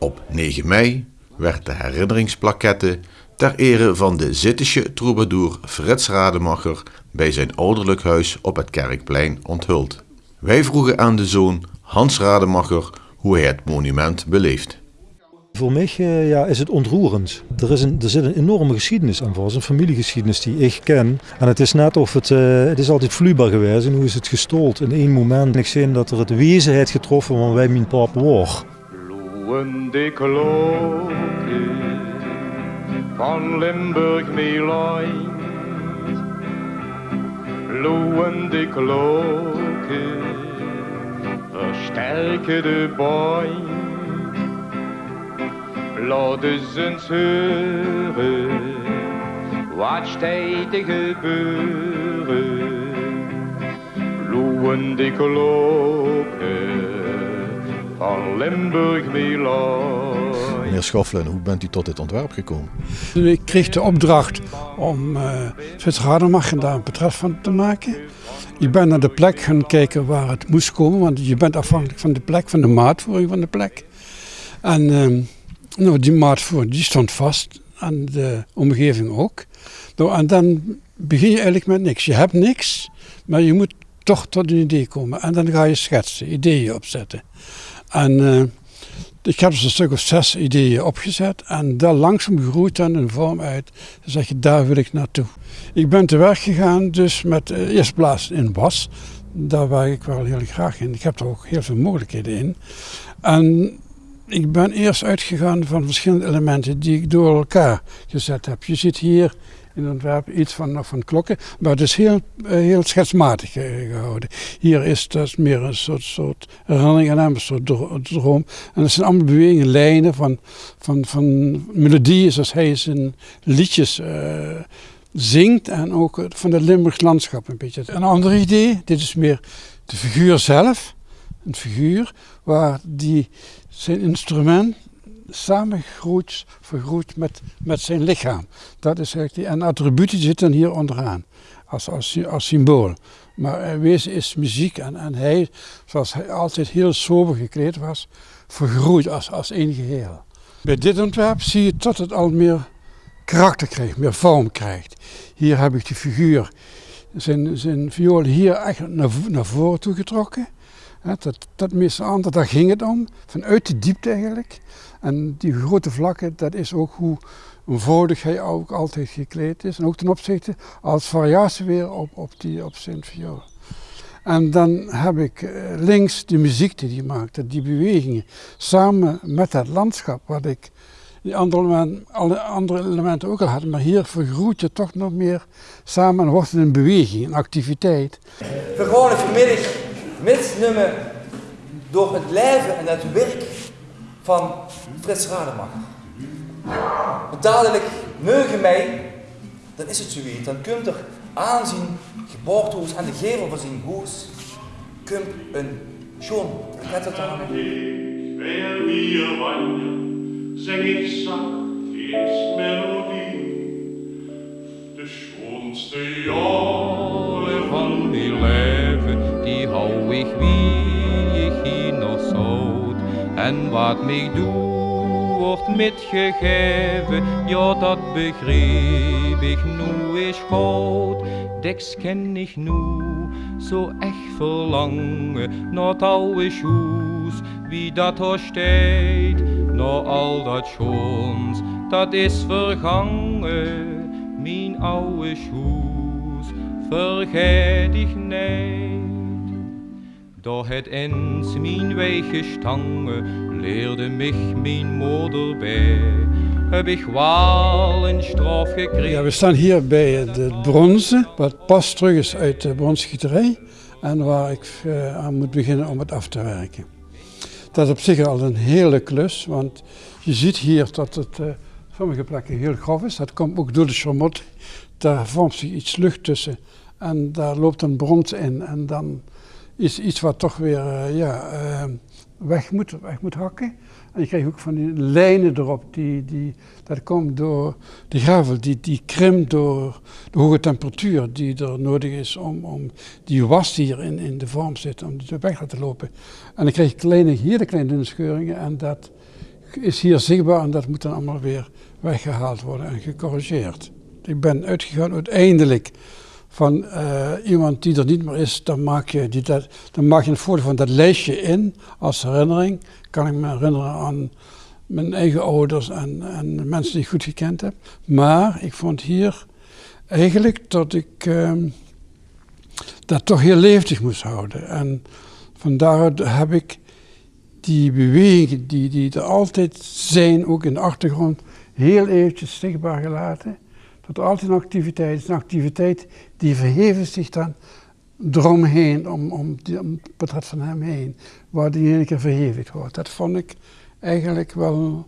Op 9 mei werd de herinneringsplaquette ter ere van de Zittische troubadour Frits Rademacher bij zijn ouderlijk huis op het Kerkplein onthuld. Wij vroegen aan de zoon Hans Rademacher hoe hij het monument beleeft. Voor mij uh, ja, is het ontroerend. Er, is een, er zit een enorme geschiedenis aan is een familiegeschiedenis die ik ken. En het is net of het, uh, het is altijd vloeibaar geweest. En hoe is het gestold in één moment. Ik zie dat er het wezen heeft getroffen van wij mijn pap war. Loeiende klokken van Limburg meelijn. Loeiende klokken versterken de boy. Laat eens eens horen wat staat te gebeuren. Loeiende klokken van Limburg Milan. Meneer Schoffelen, hoe bent u tot dit ontwerp gekomen? Ik kreeg de opdracht om uh, Frits Rademacher daar een portret van te maken. Ik ben naar de plek gaan kijken waar het moest komen, want je bent afhankelijk van de plek, van de maatvoering van de plek. En uh, nou, die maatvoering die stond vast en de omgeving ook. Nou, en dan begin je eigenlijk met niks. Je hebt niks, maar je moet toch tot een idee komen. En dan ga je schetsen, ideeën opzetten. En uh, ik heb dus een stuk of zes ideeën opgezet en daar langzaam groeit dan een vorm uit. Dan zeg je, daar wil ik naartoe. Ik ben te werk gegaan dus met uh, eerst plaats in was. Daar werk ik wel heel graag in. Ik heb er ook heel veel mogelijkheden in. En ik ben eerst uitgegaan van verschillende elementen die ik door elkaar gezet heb. Je ziet hier in het ontwerp iets van, van klokken, maar het is heel, eh, heel schetsmatig eh, gehouden. Hier is dat meer een soort, soort herinnering aan een soort droom. En dat zijn allemaal bewegingen, lijnen van, van, van melodieën zoals hij zijn liedjes uh, zingt en ook van het Limburgs landschap een beetje. Een ander idee, dit is meer de figuur zelf, een figuur waar die zijn instrument samengegroeid, vergroeid met, met zijn lichaam. Dat is eigenlijk en attributen zitten hier onderaan, als, als, als symbool. Maar wezen is muziek en, en hij, zoals hij altijd heel sober gekleed was, vergroeid als, als één geheel. Bij dit ontwerp zie je dat het al meer karakter krijgt, meer vorm krijgt. Hier heb ik de figuur, zijn, zijn viool hier echt naar, naar voren toe getrokken. Dat, dat meeste daar ging het om, vanuit de diepte eigenlijk. En die grote vlakken, dat is ook hoe eenvoudig hij ook altijd gekleed is. En ook ten opzichte als variatie weer op, op, die, op zijn viool. En dan heb ik eh, links de muziek die hij maakte, die bewegingen, samen met het landschap, wat ik die andere, elementen, alle andere elementen ook al had. Maar hier vergroeit je toch nog meer samen en wordt het een beweging, een activiteit. We gewoon vanmiddag misnemen door het leven en het werk van Frits Rademacher. Want dadelijk mogen mij, dan is het zoiets, dan kunt er aanzien, geboortehuis en de gevel van zijn huis, kunt een schoon pakket aan. Wer wir wandern, zeg ik zacht eens melodie. De schoonste jaren van die leven, wie ik hier nog zout. En wat mij doet, wordt metgegeven, ja dat begreep ik nu is goed. Deks ken ik nu, zo echt verlangen, naar oude schoes, wie dat steekt, naar al dat schoons, dat is vergangen, mijn oude schoes, vergeet ik niet. Doch het eens mijn wege stangen leerde mich mijn moeder bij. Heb ik wel een straf gekregen. Ja, we staan hier bij het bronzen, wat pas terug is uit de bronsgieterij. En waar ik uh, aan moet beginnen om het af te werken. Dat is op zich al een hele klus, want je ziet hier dat het uh, sommige plekken heel grof is. Dat komt ook door de charmot. Daar vormt zich iets lucht tussen en daar loopt een brons in en dan is iets wat toch weer uh, ja, uh, weg, moet, weg moet hakken. En je krijgt ook van die lijnen erop, die, die, dat komt door de gravel, die, die krimpt door de hoge temperatuur die er nodig is om, om die was die hier in, in de vorm zit, om die weg te lopen. En dan krijg je kleine, hier de kleine scheuringen en dat is hier zichtbaar en dat moet dan allemaal weer weggehaald worden en gecorrigeerd. Ik ben uitgegaan uiteindelijk van uh, iemand die er niet meer is, dan maak je, die dat, dan maak je een foto van dat lijstje in als herinnering. Kan ik me herinneren aan mijn eigen ouders en, en mensen die ik goed gekend heb. Maar ik vond hier eigenlijk dat ik uh, dat toch heel levendig moest houden. En vandaar heb ik die bewegingen die, die er altijd zijn, ook in de achtergrond, heel eventjes zichtbaar gelaten. Dat altijd een activiteit is, een activiteit die verheven zich dan eromheen, om, om, om het portret van hem heen, waar die ene keer verhevigd wordt. Dat vond ik eigenlijk wel,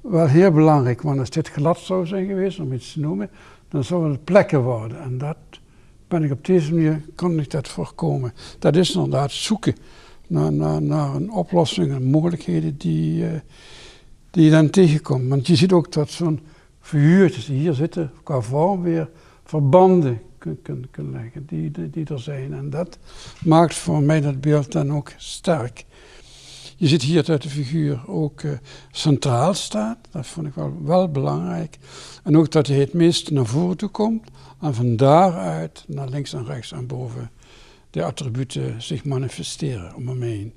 wel heel belangrijk, want als dit glad zou zijn geweest, om iets te noemen, dan zouden het plekken worden. En dat ben ik op deze manier, kan ik dat voorkomen. Dat is inderdaad zoeken naar, naar, naar een oplossing en mogelijkheden die, uh, die je dan tegenkomt. Want je ziet ook dat zo'n figuurtjes die hier zitten, qua vorm weer verbanden kunnen kun, leggen die, die, er zijn. En dat maakt voor mij dat beeld dan ook sterk. Je ziet hier dat de figuur ook uh, centraal staat. Dat vond ik wel, wel belangrijk. En ook dat hij het meest naar voren toe komt. En van daaruit naar links en rechts en boven de attributen zich manifesteren om hem heen.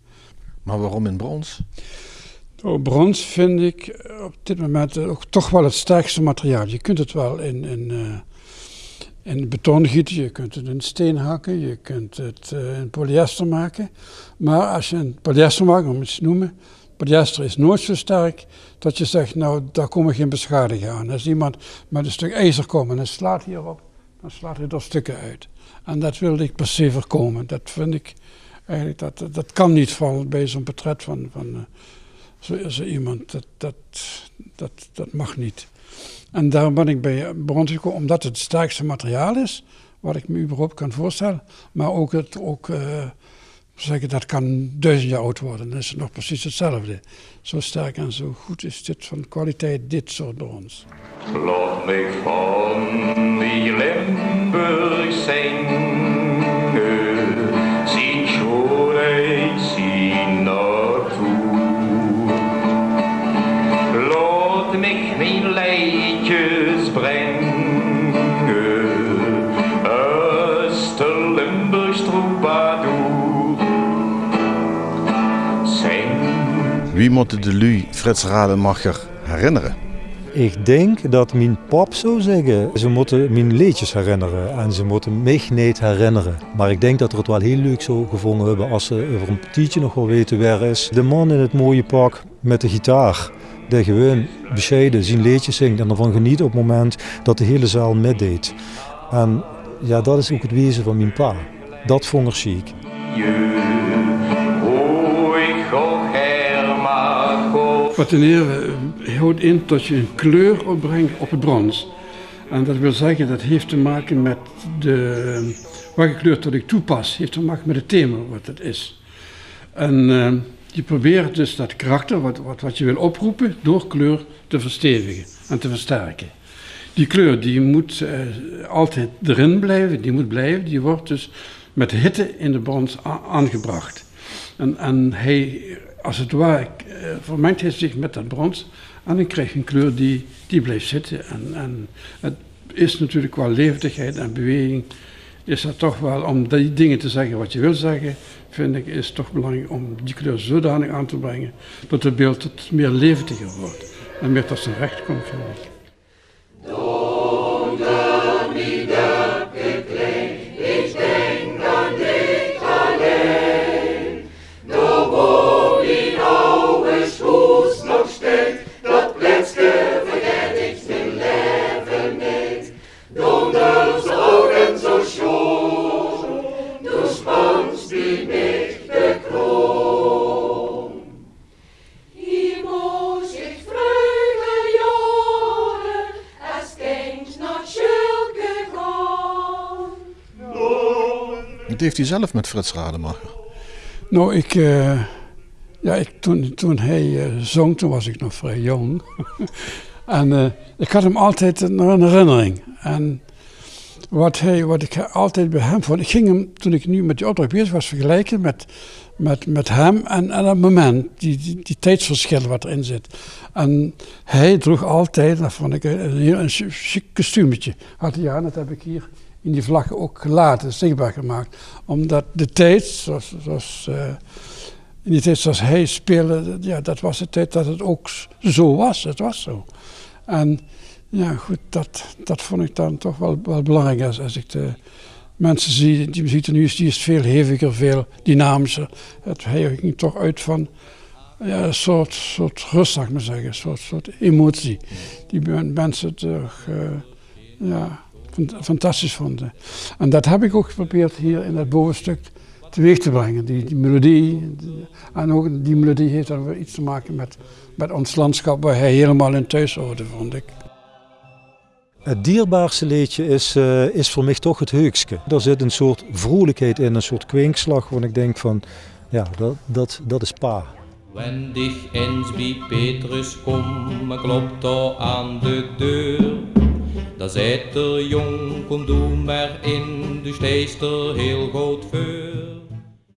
Maar waarom in brons? Brons vind ik op dit moment ook toch wel het sterkste materiaal. Je kunt het wel in, in, uh, in beton gieten, je kunt het in steen hakken, je kunt het in polyester maken. Maar als je een polyester maakt, om het te noemen, polyester is nooit zo sterk dat je zegt, nou daar komen geen beschadigingen aan. Als iemand met een stuk ijzer komt en slaat hierop, dan slaat hij er stukken uit. En dat wilde ik per se voorkomen. Dat vind ik eigenlijk, dat, dat kan niet van bij zo'n portret van, van zo, zo, iemand. Dat, dat, dat, dat mag niet. En daarom ben ik bij Brons gekomen, omdat het het sterkste materiaal is, wat ik me überhaupt kan voorstellen. Maar ook, het, ook uh, zeggen, dat kan duizend jaar oud worden. Dan is het nog precies hetzelfde. Zo sterk en zo goed is dit van kwaliteit, dit soort brons. Laat Wie moet de lui Frits Rademacher herinneren? Ik denk dat mijn pap zou zeggen, ze moeten mijn leedjes herinneren en ze moeten mij niet herinneren. Maar ik denk dat we het wel heel leuk zou gevonden hebben als ze over een petietje nog wel weten waar is. De man in het mooie pak met de gitaar, die gewoon bescheiden zijn leedjes zingt en ervan geniet op het moment dat de hele zaal metdeed. En ja, dat is ook het wezen van mijn pa. Dat vond ik chic. Ten eerste houdt in dat je een kleur opbrengt op het brons. En dat wil zeggen, dat heeft te maken met de, welke kleur dat ik toepas, heeft te maken met het thema wat het is. En uh, je probeert dus dat karakter, wat, wat, wat je wil oproepen, door kleur te verstevigen en te versterken. Die kleur die moet uh, altijd erin blijven, die moet blijven, die wordt dus met hitte in de brons aangebracht. En, en hij, als het ware, uh, vermengt hij zich met dat brons en dan krijg je een kleur die, die blijft zitten. En, en het is natuurlijk qua levendigheid en beweging, is dat toch wel, om die dingen te zeggen wat je wil zeggen, vind ik, is toch belangrijk om die kleur zodanig aan te brengen, dat het beeld het meer levendiger wordt. En meer tot zijn recht komt, vind ik. Heeft u zelf met Frits Rademacher? Nou, ik, uh, ja, ik, toen, toen hij uh, zong, toen was ik nog vrij jong. en uh, ik had hem altijd een herinnering. En wat, hij, wat ik altijd bij hem vond, ik ging hem, toen ik nu met die opdracht bezig was, vergelijken met met, met hem en, en het moment, die, die, tijdsverschil wat erin zit. En hij droeg altijd, dat vond ik een, een chic kostuumetje. Had hij aan, dat heb ik hier in die vlaggen ook gelaten, zichtbaar gemaakt. Omdat de tijd, zoals, zoals uh, in die tijd zoals hij speelde, ja, dat was de tijd dat het ook zo was. Het was zo. En ja, goed, dat, dat vond ik dan toch wel, wel belangrijk als, als ik de mensen zie. Die muziek nu is, die is veel heviger, veel dynamischer. Het, hij ging toch uit van ja, een soort, soort rust, zou ik maar zeggen, een soort, soort emotie. Die mensen toch uh, ja, fantastisch vonden. En dat heb ik ook geprobeerd hier in het bovenstuk teweeg te brengen. Die, die melodie. en ook die melodie heeft dan weer iets te maken met, met ons landschap waar hij helemaal in thuis hoorde, vond ik. Het dierbaarste liedje is, uh, is voor mij toch het heukske. Er zit een soort vrolijkheid in, een soort kwinkslag, waar ik denk van, ja, dat, dat, dat is pa. Wenn dich eens bij Petrus kom, klopt er aan de deur. Daar zit er jong, kom doe maar in, du steest er heel goed voor.